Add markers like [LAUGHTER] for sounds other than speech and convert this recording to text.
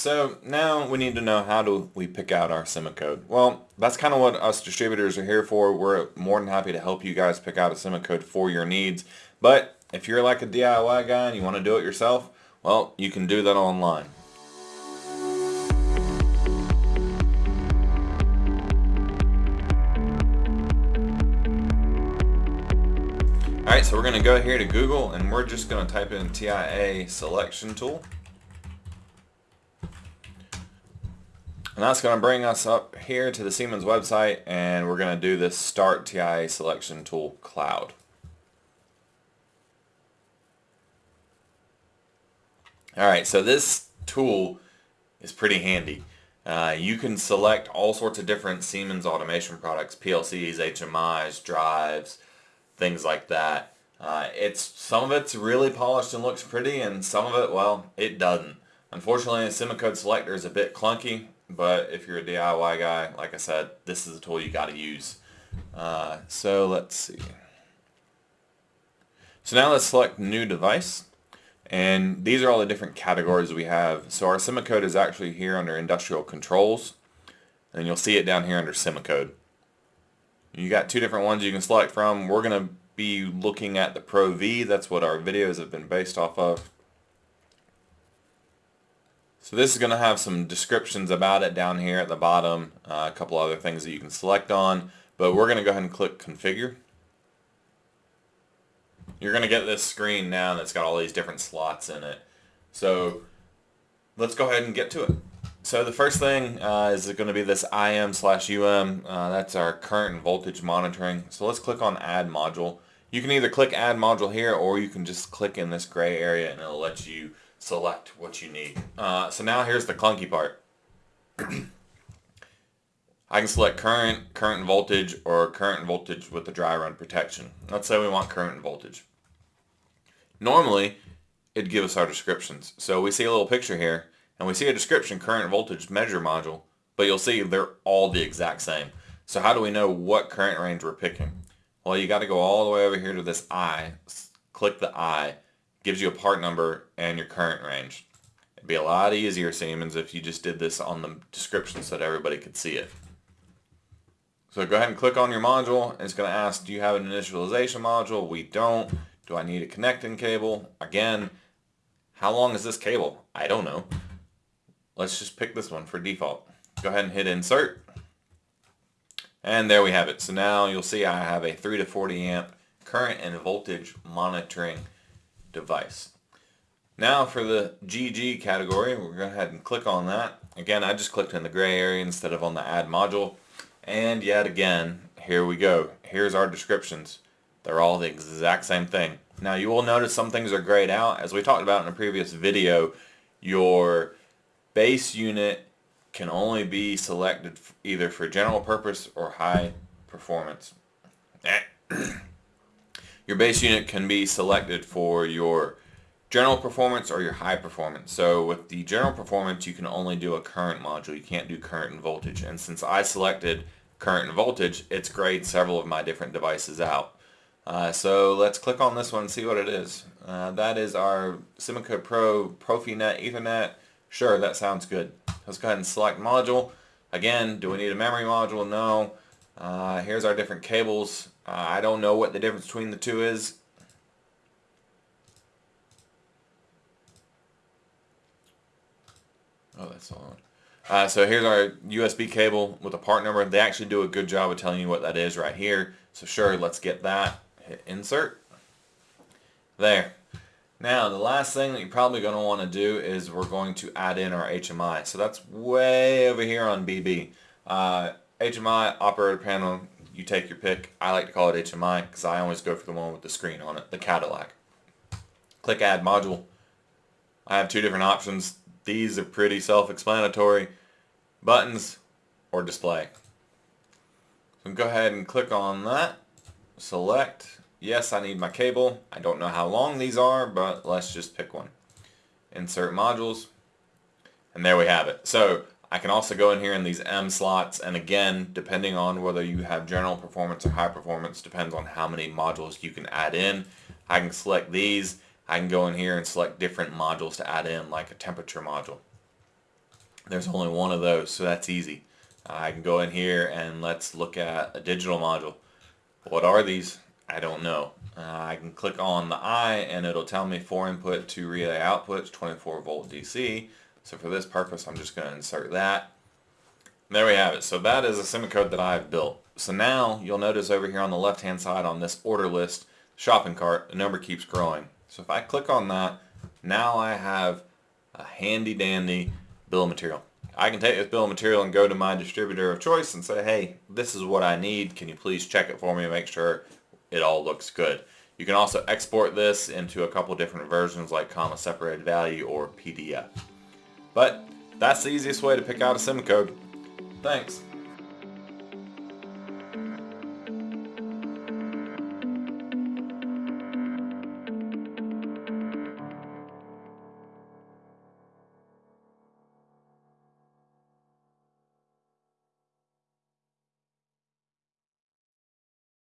so now we need to know how do we pick out our code. Well, that's kind of what us distributors are here for. We're more than happy to help you guys pick out a code for your needs. But if you're like a DIY guy and you want to do it yourself, well, you can do that online. Alright, so we're going to go here to Google and we're just going to type in TIA selection tool. And that's going to bring us up here to the Siemens website and we're going to do this Start TIA Selection Tool Cloud. Alright, so this tool is pretty handy. Uh, you can select all sorts of different Siemens automation products, PLCs, HMIs, drives, things like that. Uh, it's Some of it's really polished and looks pretty and some of it, well, it doesn't. Unfortunately, the Simocode selector is a bit clunky but if you're a DIY guy, like I said, this is a tool you got to use. Uh, so let's see. So now let's select new device. And these are all the different categories we have. So our Simocode is actually here under industrial controls. And you'll see it down here under Simocode. You got two different ones you can select from. We're going to be looking at the Pro V. That's what our videos have been based off of. So this is going to have some descriptions about it down here at the bottom, uh, a couple other things that you can select on, but we're going to go ahead and click configure. You're going to get this screen now that's got all these different slots in it. So let's go ahead and get to it. So the first thing uh, is going to be this IM slash UM. Uh, that's our current voltage monitoring. So let's click on add module. You can either click add module here or you can just click in this gray area and it'll let you select what you need. Uh, so now here's the clunky part. [CLEARS THROAT] I can select current, current voltage, or current voltage with the dry run protection. Let's say we want current and voltage. Normally, it'd give us our descriptions. So we see a little picture here, and we see a description, current voltage measure module, but you'll see they're all the exact same. So how do we know what current range we're picking? Well, you got to go all the way over here to this I, click the I, gives you a part number and your current range. It'd be a lot easier, Siemens, if you just did this on the description so that everybody could see it. So go ahead and click on your module. It's going to ask, do you have an initialization module? We don't. Do I need a connecting cable? Again, how long is this cable? I don't know. Let's just pick this one for default. Go ahead and hit insert. And there we have it. So now you'll see I have a 3 to 40 amp current and voltage monitoring device. Now for the GG category, we're going to go ahead and click on that. Again, I just clicked in the gray area instead of on the add module. And yet again, here we go. Here's our descriptions. They're all the exact same thing. Now you will notice some things are grayed out. As we talked about in a previous video, your base unit can only be selected either for general purpose or high performance. [CLEARS THROAT] Your base unit can be selected for your general performance or your high performance. So with the general performance, you can only do a current module. You can't do current and voltage. And since I selected current and voltage, it's grayed several of my different devices out. Uh, so let's click on this one and see what it is. Uh, that is our Simocode Pro Profinet Ethernet. Sure, that sounds good. Let's go ahead and select module. Again, do we need a memory module? No. Uh, here's our different cables. Uh, I don't know what the difference between the two is. Oh, that's on. Uh, so here's our USB cable with a part number. They actually do a good job of telling you what that is right here. So sure, let's get that. Hit insert. There. Now, the last thing that you're probably going to want to do is we're going to add in our HMI. So that's way over here on BB. Uh, HMI operator panel, you take your pick. I like to call it HMI because I always go for the one with the screen on it, the Cadillac. Click Add Module. I have two different options. These are pretty self-explanatory. Buttons or display. So go ahead and click on that. Select. Yes, I need my cable. I don't know how long these are, but let's just pick one. Insert modules. And there we have it. So I can also go in here in these M slots and again depending on whether you have general performance or high performance depends on how many modules you can add in. I can select these. I can go in here and select different modules to add in like a temperature module. There's only one of those, so that's easy. I can go in here and let's look at a digital module. What are these? I don't know. Uh, I can click on the I and it'll tell me 4 input to relay outputs, 24 volt DC. So for this purpose, I'm just going to insert that. There we have it. So that is a Simocode that I've built. So now you'll notice over here on the left hand side on this order list, shopping cart, the number keeps growing. So if I click on that, now I have a handy dandy bill of material. I can take this bill of material and go to my distributor of choice and say, hey, this is what I need. Can you please check it for me and make sure it all looks good. You can also export this into a couple different versions like comma separated value or PDF. But that's the easiest way to pick out a SIM code. Thanks.